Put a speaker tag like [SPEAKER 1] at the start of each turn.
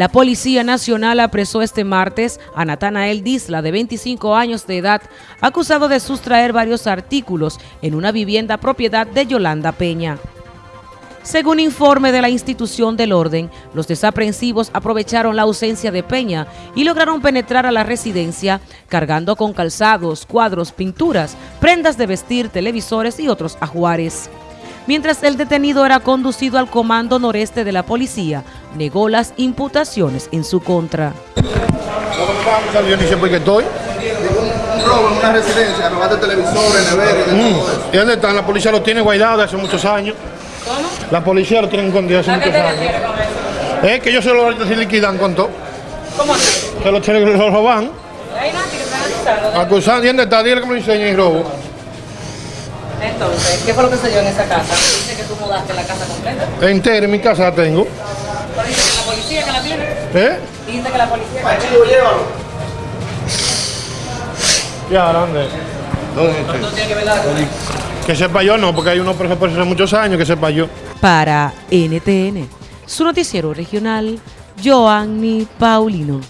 [SPEAKER 1] La Policía Nacional apresó este martes a Natanael Disla, de 25 años de edad, acusado de sustraer varios artículos en una vivienda propiedad de Yolanda Peña. Según informe de la institución del orden, los desaprensivos aprovecharon la ausencia de Peña y lograron penetrar a la residencia cargando con calzados, cuadros, pinturas, prendas de vestir, televisores y otros ajuares mientras el detenido era conducido al comando noreste de la policía, negó las imputaciones en su contra.
[SPEAKER 2] Yo ni sé por qué estoy.
[SPEAKER 3] Un robo en una residencia, robaste televisores, neveras y
[SPEAKER 2] Mm.
[SPEAKER 3] todo eso.
[SPEAKER 2] ¿Y dónde están? La policía lo tiene guardado hace muchos años.
[SPEAKER 1] ¿Cómo?
[SPEAKER 2] La policía lo tiene escondido hace muchos años. Es que ellos se lo se liquidan con todo.
[SPEAKER 1] ¿Cómo así?
[SPEAKER 2] Se lo, se lo roban.
[SPEAKER 1] Acusando.
[SPEAKER 2] ¿Y dónde está? Dile que me lo enseñe y robo.
[SPEAKER 1] Entonces, ¿qué fue lo que se dio en esa casa? Dice que tú mudaste la casa completa.
[SPEAKER 2] Entera en mi casa la tengo.
[SPEAKER 1] Pero dice que la policía que la tiene.
[SPEAKER 2] ¿Eh?
[SPEAKER 1] Dice que la policía que la tiene.
[SPEAKER 3] Llévalo.
[SPEAKER 2] Ya, ¿dónde?
[SPEAKER 1] No tiene que ver la
[SPEAKER 2] Que sepa yo no, porque hay uno preso por hace muchos años, que sepa yo.
[SPEAKER 1] Para NTN, su noticiero regional, Joanny Paulino.